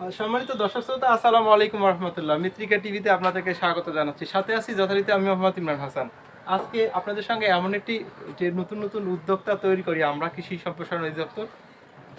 সম্মানিত দর্শক শ্রোতা, আসসালামু আলাইকুম রহমতুল্লাহ মিত্রিকা টিভিতে আপনাদেরকে স্বাগত জানাচ্ছি। সাথে আছি যথারীতি আমি মোহাম্মদ ইমরান হাসান। আজকে আপনাদের সঙ্গে এমন একটি, যে নতুন নতুন উদ্যোক্তা তৈরি করি আমরা, কৃষি সম্প্রসারণ অধিদপ্তর,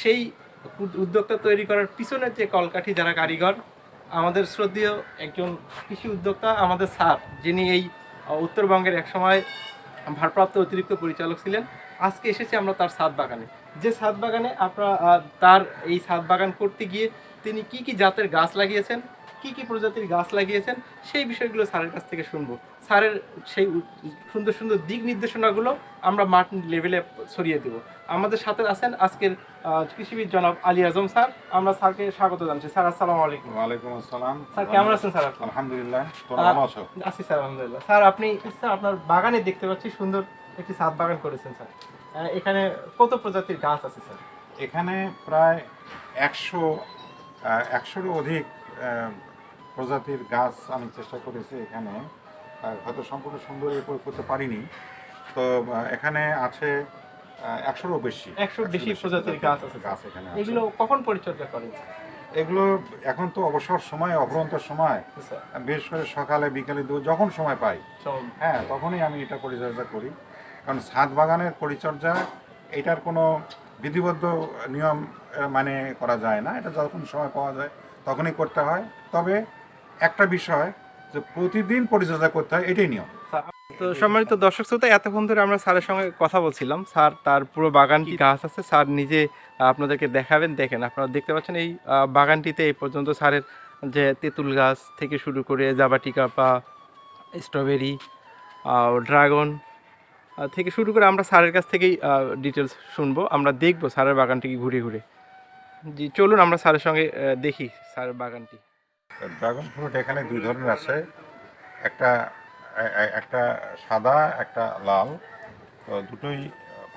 সেই উদ্যোক্তা তৈরি করার পিছনের যে কলকাঠি যারা কারিগর, আমাদের শ্রদ্ধেয় একজন কৃষি উদ্যোক্তা, আমাদের স্যার, যিনি এই উত্তরবঙ্গের একসময় ভারপ্রাপ্ত অতিরিক্ত পরিচালক ছিলেন। আজকে এসেছি আমরা তার ছাদ বাগানে। যে ছাদ বাগানে আপনারা তার এই ছাদ বাগান করতে গিয়ে তিনি কি কি জাতের গাছ লাগিয়েছেন কি কি প্রজাতির গাছ লাগিয়েছেন সেই বিষয়গুলো স্যারের কাছ থেকে শুনব। স্যারের সেই সুন্দর সুন্দর দিক নির্দেশনাগুলো আমরা মাঠ লেভেলে ছড়িয়ে দেব। আমাদের সাথে আছেন আজকের কৃষিবিদ জনাব আলী আজম স্যার। আমরা স্যারকে স্বাগত জানাচ্ছি। স্যার আসসালামু আলাইকুম। ওয়ালাইকুম আসসালাম। স্যার কেমন আছেন স্যার আলহামদুলিল্লাহ ভালো আছো? আছি স্যার আলহামদুলিল্লাহ। স্যার আপনি স্যার আপনার বাগানে দেখতে পাচ্ছি সুন্দর একটি ছাদ বাগান করেছেন স্যার। এখানে কত প্রজাতির গাছ আছে স্যার? এখানে প্রায় একশো একশোরও অধিক প্রজাতির গাছ আমি চেষ্টা করেছি এখানে। আর হয়তো সম্পূর্ণ সুন্দর করে করতে পারিনি। তো এখানে আছে একশোরও বেশি। 100 বেশি প্রজাতির গাছ আছে। গাছ এখানে। এগুলো কখন পরিচর্যা করেন? এগুলো এখন তো অবসর সময় অফুরন্ত সময়। বিশেষ করে সকালে বিকালে দু- যখন সময় পাই। হ্যাঁ তখনই আমি এটা পরিচর্যা করি। কারণ ছাদ বাগানের পরিচর্যা এটার কোনো বিধিবদ্ধ নিয়ম মানে করা যায় না। এটা যখন সময় পাওয়া যায় তখনই করতে হয়। তবে একটা বিষয় যে প্রতিদিন পরিচর্যা করতে হয় এটাই নিয়ম। তো সম্মানিত দর্শক শ্রোতা এতক্ষণ ধরে আমরা স্যারের সঙ্গে কথা বলছিলাম। স্যার তার পুরো বাগানটি গাছ আছে। স্যার নিজে আপনাদেরকে দেখাবেন দেখেন আপনারা দেখতে পাচ্ছেন এই বাগানটিতে এই পর্যন্ত স্যারের যে তেঁতুল গাছ থেকে শুরু করে জাবাটিকা বা স্ট্রবেরি ড্রাগন থেকে শুরু করে আমরা স্যারের কাছ থেকেই ডিটেলস শুনব। আমরা দেখব স্যারের বাগানটি ঘুরে ঘুরে। জি, চলুন আমরা স্যারের সঙ্গে দেখি স্যারের বাগানটি। ড্রাগন ফ্রুট এখানে দুই ধরনের আছে। একটা একটা সাদা, একটা লাল। তো দুটোই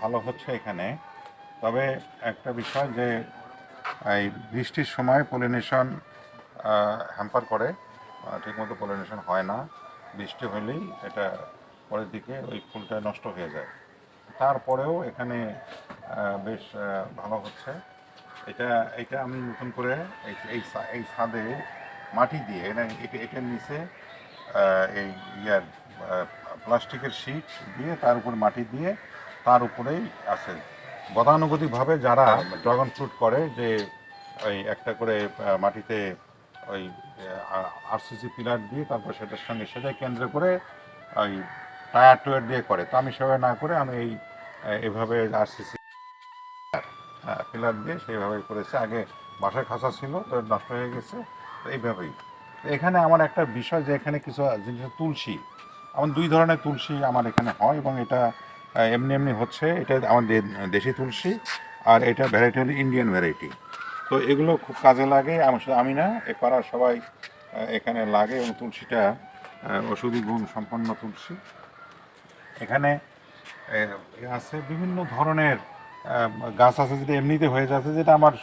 ভালো হচ্ছে এখানে। তবে একটা বিষয় যে, এই বৃষ্টির সময় পলিনেশন হ্যাম্পার করে ঠিকমতো পলিনেশন হয় না। বৃষ্টি হলেই এটা পরের দিকে ওই ফুলটা নষ্ট হয়ে যায়। তারপরেও এখানে বেশ ভালো হচ্ছে। এটা এটা আমি নতুন করে এই এই ছাদে মাটি দিয়ে এটা- এটার নিচে এই ইয়ার প্লাস্টিকের শিট দিয়ে তার উপর মাটি দিয়ে তার উপরেই আছে। গতানুগতিকভাবে যারা ড্রাগন ফ্রুট করে, যে ওই একটা করে মাটিতে ওই আরসিসি পিলার দিয়ে তারপর সেটার সঙ্গে সেটাই কেন্দ্র করে ওই টায়ার টুয়ার দিয়ে করে। তো আমি সেভাবে না করে আমি এই এভাবে আরসিসি পিলার দিয়ে সেইভাবে করেছে। আগে বাসায় খাঁচা ছিল, তো নষ্ট হয়ে গেছে, তো এইভাবেই। এখানে আমার একটা বিষয় যে এখানে কিছু জিনিস তুলসী। আমার দুই ধরনের তুলসী আমার এখানে হয় এবং এটা এমনি এমনি হচ্ছে। এটা আমাদের দেশি তুলসী আর এটা ভ্যারাইটি হলো ইন্ডিয়ান ভ্যারাইটি তো এগুলো খুব কাজে লাগে আমি শুধু আমি না, এ পাড়ার সবাই এখানে লাগে এবং তুলসীটা ওষুধি গুণ সম্পন্ন তুলসী। এখানে আছে বিভিন্ন ধরনের গাছ আছে যেটা এমনিতে হয়ে যাচ্ছে যেটা আমার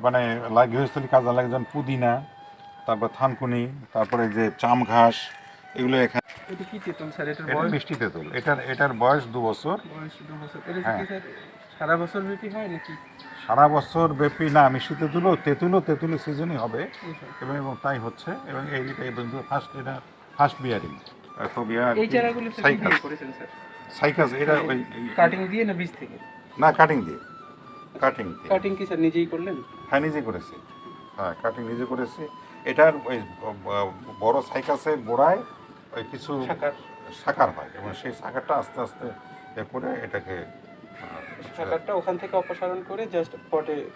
মানে গৃহস্থলী কাজে লাগে যেমন পুদিনা তারপর থানকুনি তারপরে যে চাম ঘাস এগুলো এখানে এটা কি তেঁতুল স্যার? এটার বয়স? মিষ্টি তেঁতুল। এটার এটার বয়স দু বছর। বয়স দু বছর। এটা হ্যাঁ। কি স্যার সারা বছর ব্যাপী হয় নাকি? সারা বছর ব্যাপী না মিষ্টি তেঁতুলও তেঁতুলও তেঁতুলের সিজনই হবে। এবং এবং তাই হচ্ছে এবং এই ফার্স্ট এটা ফার্স্ট বিয়ারিং এই চারাগুলো স্যার কি দিয়ে করেছেন স্যার। সাইকাস এটা ওই কাটিং দিয়ে না বীজ থেকে? না কাটিং দিয়ে। কাটিং দিয়ে। কাটিং কি স্যার নিজেই করলেন? হ্যাঁ নিজে করেছি। হ্যাঁ কাটিং নিজে করেছি। এটার ওই ব- ব- বড় সাইকাসের গোড়ায় ওই কিছু শাখার সাকার হয়। এবং সেই সাকারটা আস্তে আস্তে এ করে এটাকে ওখান থেকে অপসারণ করে জাস্ট পটে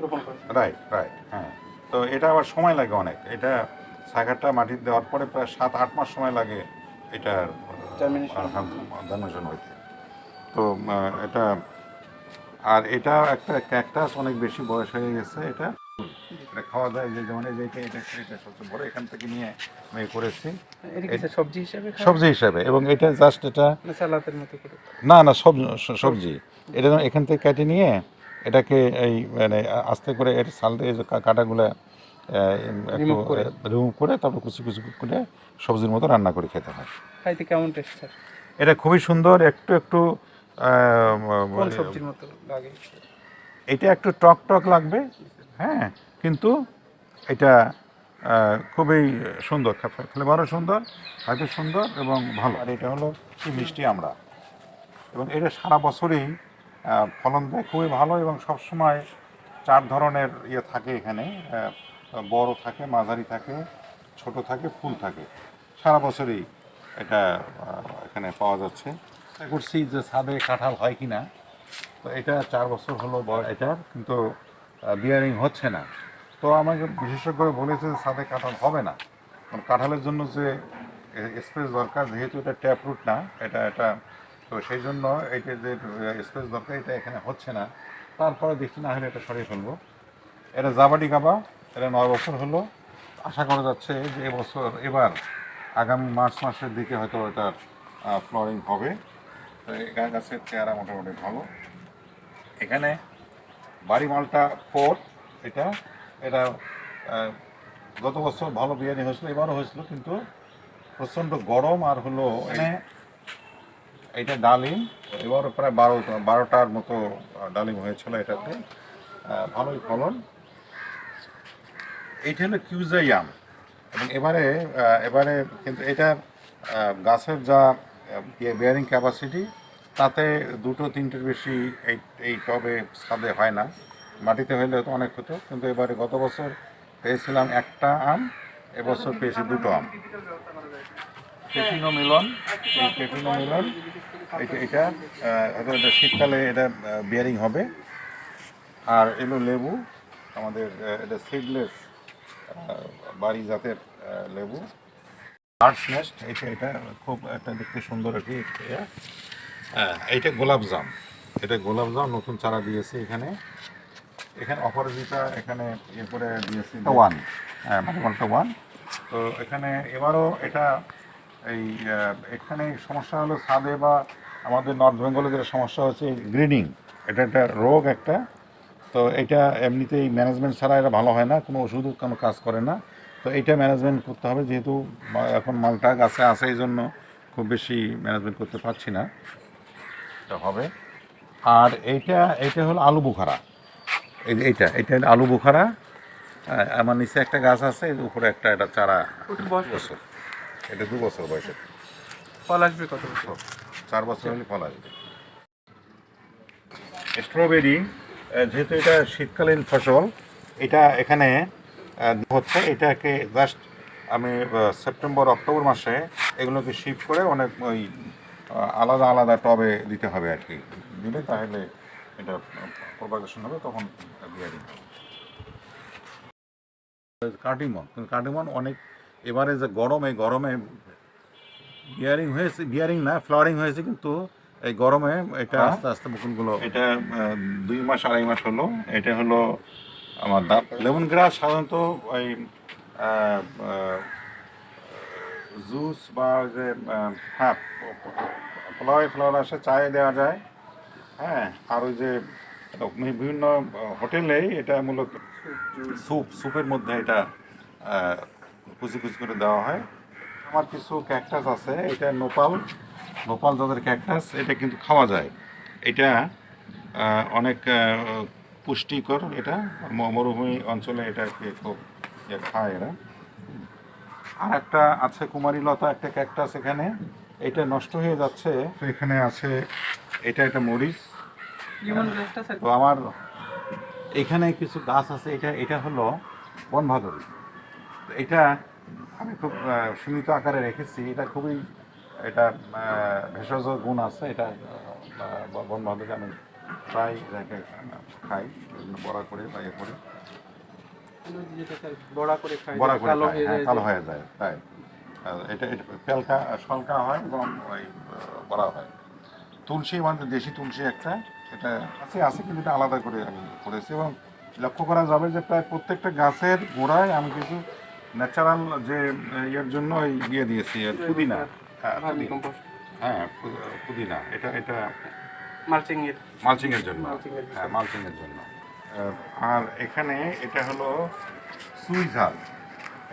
রোপণ করেছেন। রাইট রাইট হ্যাঁ। তো এটা আবার সময় লাগে অনেক। এটা সাকারটা মাটি দেওয়ার পরে প্রায় সাত আট মাস সময় লাগে এটার. জার্মিনেশন হইতে। তো এটা আর এটা একটা ক্যাকটাস অনেক বেশি বয়স হয়ে গেছে এটা। এটা খাওয়া যায় যে যেমন এই যে এটা এটা এটা সবচেয়ে বড় এখান থেকে নিয়ে আমি করেছি। এটা সবজি হিসাবে সবজি হিসাবে এবং এটা জাস্ট এটা না সালাতের মতো করে? না না সব সবজি। এটা এখান থেকে কেটে নিয়ে এটাকে এই মানে আস্তে করে এর সাল দিয়ে কাটাগুলো রিমুভ করে। তারপর কুচি কুচি করে সবজির মতো রান্না করে খেতে হয়। খাইতে কেমন টেস্ট স্যার এটা খুবই সুন্দর একটু একটু সবজির মতো লাগে? এটা একটু টক টক লাগবে হ্যাঁ কিন্তু এটা খুবই সুন্দর ফ্লেভারও সুন্দর খাইতে সুন্দর এবং ভালো। আর এটা হলো কি মিষ্টি আমরা। এবং এটা সারা বছরই ফলন দেয় খুবই ভালো এবং সবসময় চার ধরনের ইয়ে থাকে এখানে বড় থাকে, মাঝারি থাকে, ছোট থাকে, ফুল থাকে। সারা বছরই এটা এখানে পাওয়া যাচ্ছে। করছি যে ছাদে কাঁঠাল হয় কি না তো এটা চার বছর হলো এটার, কিন্তু বিয়ারিং হচ্ছে না। তো আমাকে বিশেষজ্ঞ বলেছে যে ছাদে কাঁঠাল হবে না। কারণ কাঁঠালের জন্য যে স্পেস দরকার, যেহেতু এটা ট্যাপ রুট না, এটা এটা, তো সেই জন্য এটা যে স্পেস দরকার, এটা এখানে হচ্ছে না। তারপরে দেখছি না হলে এটা সরিয়ে ফেলব। এটা জাবাডি গাবা এটা নয় বছর হলো। আশা করা যাচ্ছে যে এবছর এবার আগামী মার্চ মাসের দিকে হয়তো এটার ফ্লোরিং হবে। তো গা- গাছের চেহারা মোটামুটি ভালো। এখানে বাড়ি মালটা ফোর, এটা এটা গত বছর ভালো বিরিয়ানি হয়েছিল, এবারও হয়েছিল, কিন্তু প্রচণ্ড গরম আর হলো এখানে এইটা ডালিম। এবারও প্রায় বারো, বারোটার মতো ডালিম হয়েছিল এটাতে। ভালোই ফলন। এইটা হলো কিউজাইয়াম এবং এবারে এবারে কিন্তু এটা গাছের যা বেয়ারিং ক্যাপাসিটি তাতে দুটো তিনটের বেশি এই এই টবে ছাদে হয় না। মাটিতে হইলে তো অনেক হতো, কিন্তু এবারে গত বছর পেয়েছিলাম একটা আম, এবছর পেয়েছি দুটো আম। মিলন এই পেপিনো মিলন এটা এটা হয়তো এটা শীতকালে এটা বিয়ারিং হবে। আর এলো লেবু, আমাদের এটা সিডলেস বাড়ি জাতের লেবু। আর্টস নেস্ট এটা এটা খুব একটা দেখতে সুন্দর ইয়ে। হ্যাঁ এইটা গোলাপ জাম। এটা গোলাপ জাম নতুন চারা দিয়েছে এখানে। এখানে অপরাজিতা এখানে ইয়ে করে দিয়েছে ওয়ান হ্যাঁ মাটিমালটা ওয়ান তো এখানে এবারও এটা এই এখানে সমস্যা হলো ছাদে বা আমাদের নর্থ বেঙ্গলে যেটা সমস্যা হচ্ছে গ্রিডিং এটা একটা রোগ একটা। তো এটা এমনিতেই ম্যানেজমেন্ট ছাড়া এটা ভালো হয় না কোনো ওষুধও কোনো কাজ করে না। তো এটা ম্যানেজমেন্ট করতে হবে যেহেতু এখন মালটা গাছে আছে এই জন্য খুব বেশি ম্যানেজমেন্ট করতে পারছি না। এটা হবে। আর এইটা এইটা হলো আলু বুখারা। এই এইটা এটা আলু বুখারা। আমার নিচে একটা গাছ আছে এর উপরে একটা এটা চারা বছর। এটা দু বছর বয়সে। ফল আসবে কত বছর? চার বছর হলে ফল আসবে। স্ট্রবেরি যেহেতু এটা শীতকালীন ফসল, এটা এখানে হচ্ছে। এটাকে জাস্ট আমি সেপ্টেম্বর অক্টোবর মাসে এগুলোকে শিপ করে অনেক, ওই আলাদা আলাদা টবে দিতে হবে আর কি। দিলে তাহলে এটা প্রপাগেশন হবে, তখন বিয়ারিং হবে। কার্ডিমন, কিন্তু কার্ডিমন অনেক, এবারে যে গরমে গরমে বিয়ারিং হয়েছে বিয়ারিং না ফ্লাওয়ারিং হয়েছে, কিন্তু এই গরমে এটা আস্তে আস্তে মুকুলগুলো এটা দুই মাস আড়াই মাস হলো। এটা হলো আমার দাঁত। লেমন গ্রাস সাধারণত ওই জুস বা যে হ্যাঁ ফ্লাওয়ার ফ্লাওয়ার আসে চায়ে দেওয়া যায়। হ্যাঁ আর ওই যে বিভিন্ন হোটেলে এটা মূলত স্যুপ স্যুপের মধ্যে এটা কুচি কুচি করে দেওয়া হয়। আমার কিছু ক্যাকটাস আছে এটা নোপাল। নোপাল যাদের ক্যাকটাস এটা কিন্তু খাওয়া যায়। এটা অনেক পুষ্টিকর এটা। ম- মরুভূমি অঞ্চলে এটাকে খুব ইয়ে খায় এরা। আর একটা আছে কুমারী লতা একটা ক্যাকটাস এখানে। এটা নষ্ট হয়ে যাচ্ছে। তো এখানে আছে এটা একটা মরিচ। তো আমার এখানে কিছু গাছ আছে। এটা এটা হলো বনভাদুরী। তো এটা আমি খুব সীমিত আকারে রেখেছি। এটা খুবই এটা ভেষজ গুণ আছে এটা বনভাদুরী আমি প্রায় রেখে খাই বিভিন্ন বড়া করে বা ইয়ে করে। বড়া করে খাই বড়া করে কালো হয়ে হ্যাঁ, যায় তাই। এটা এটা পেলকা সলকা হয় এবং ওই বড়া হয়। তুলসী মানে দেশি তুলসী একটা এটা আছে আছে কিন্তু এটা আলাদা করে আমি করেছি এবং লক্ষ্য করা যাবে যে প্রায় প্রত্যেকটা গাছের গোড়ায় আমি কিছু ন্যাচারাল যে ইয়ের জন্য ওই ইয়ে দিয়েছি আর পুদিনা। হ্যাঁ। হ্যাঁ পুদিনা। এটা এটা মালচিং এর মালচিং এর জন্য। Mulching এর জন্য। হ্যাঁ মালচিং জন্য আর এখানে এটা হলো সুই ঝাল।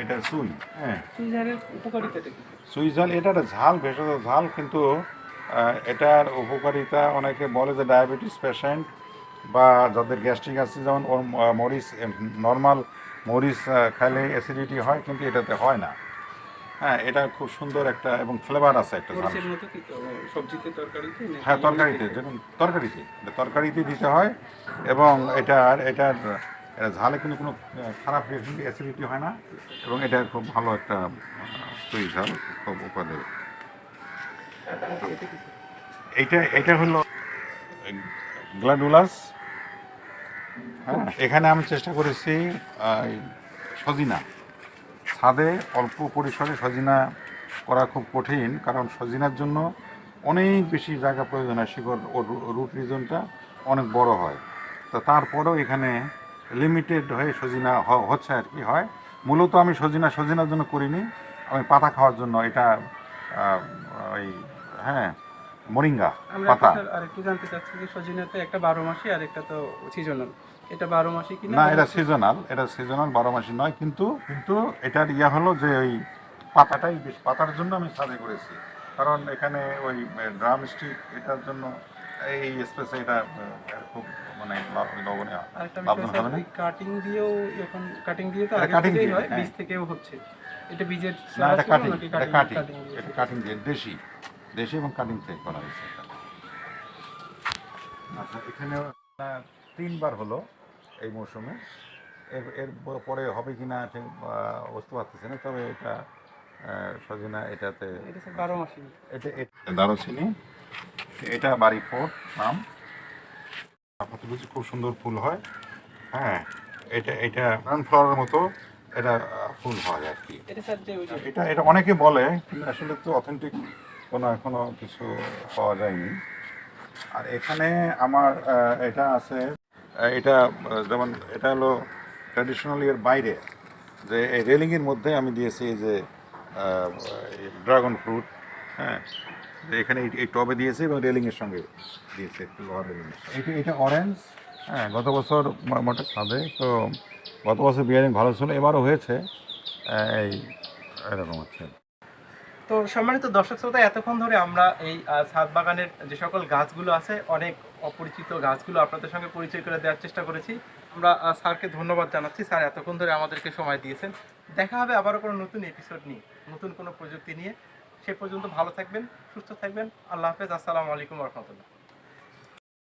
এটা সুই হ্যাঁ। কি? সুইজাল এটা একটা ঝাল ভেষজ ঝাল কিন্তু এটার উপকারিতা অনেকে বলে যে ডায়াবেটিস পেশেন্ট বা যাদের গ্যাস্ট্রিক আছে যেমন ওর মরিচ নর্মাল মরিচ খাইলে অ্যাসিডিটি হয় কিন্তু এটাতে হয় না। হ্যাঁ এটা খুব সুন্দর একটা এবং ফ্লেভার আছে একটা সবজিতে তরকারিতে হ্যাঁ তরকারিতে যেমন তরকারিতে এটা তরকারিতে দিতে হয় এবং এটার এটার এটা ঝালে কিন্তু কোনো খারাপ অ্যাসিডিটি হয় না এবং এটা খুব ভালো একটা তৈরি ঝাল খুব উপাদেয় এইটা এটা হলো গ্লাডুলাস। হ্যাঁ এখানে আমি চেষ্টা করেছি সজিনা। ছাদে অল্প পরিসরে সজিনা করা খুব কঠিন কারণ সজিনার জন্য অনেক বেশি জায়গা প্রয়োজন হয় শিকড় ও রুট রিজনটা অনেক বড় হয়। তো তারপরেও এখানে লিমিটেড হয়ে সজিনা হচ্ছে আর কি হয়। মূলত আমি সজিনা সজিনার জন্য করিনি আমি পাতা খাওয়ার জন্য এটা ওই হ্যাঁ মরিঙ্গা পাতা। আর একটু জানতে চাচ্ছি যে সজিনাতে একটা বারো মাসি আর একটা তো সিজনাল এটা বারো মাসি কিনা না? এটা সিজনাল এটা সিজনাল বারো মাসি নয় কিন্তু কিন্তু এটার ইয়া হলো যে ওই পাতাটাই বেশ পাতার জন্য আমি সাজে করেছি। কারণ এখানে ওই ড্রাম স্টিক এটার জন্য এই স্পেসে এটা খুব মানে লবণীয় কাটিং দিয়েও এখন কাটিং দিয়ে তো আগে থেকেই হয় হ্যাঁ। বীজ থেকেও হচ্ছে। এটা বীজের না এটা কাটিং এটা কাটিং? এটা কাটিং দিয়ে দেশি দেশি এবং কাটিং থেকে করা হয়েছে আচ্ছা এখানে তিনবার হলো। এই মৌসুমে এর এর পরে হবে কি না ঠিক বুঝতে পারতেছি না তবে এটা সজিনা এটাতে এটা দারুচিনি। এটা বাড়ি ফোর নাম। খুব সুন্দর ফুল হয়। হ্যাঁ এটা এটা সানফ্লাওয়ারের মতো এটা ফুল হয় আর কি। এটা এটা অনেকে বলে কিন্তু আসলে তো অথেন্টিক কোনো এখনও কিছু পাওয়া যায়নি। আর এখানে আমার এটা আছে এটা যেমন এটা হলো ট্র্যাডিশনালি এর বাইরে যে এই রেলিংয়ের মধ্যে আমি দিয়েছি এই যে ড্রাগন ফ্রুট হ্যাঁ? যে এখানে এই- টবে দিয়েছে এবং রেলিংয়ের সঙ্গে দিয়েছে একটু লোহার রেলিং। এটা এটা অরেঞ্জ হ্যাঁ গত বছর মো- মোটে ছাদে তো গত বছর বিয়ারিং ভালো ছিল এবারও হয়েছে এই এরকম হচ্ছে। তো সম্মানিত দর্শক শ্রোতা, এতক্ষণ ধরে আমরা এই ছাদ বাগানের যে সকল গাছগুলো আছে, অনেক অপরিচিত গাছগুলো আপনাদের সঙ্গে পরিচয় করে দেওয়ার চেষ্টা করেছি। আমরা স্যারকে ধন্যবাদ জানাচ্ছি। স্যার এতক্ষণ ধরে আমাদেরকে সময় দিয়েছেন। দেখা হবে আবারও কোনো নতুন এপিসোড নিয়ে, নতুন কোনো প্রযুক্তি নিয়ে। সে পর্যন্ত ভালো থাকবেন, সুস্থ থাকবেন। আল্লাহ হাফেজ। আসসালামু আলাইকুম রহমতুল্লাহ।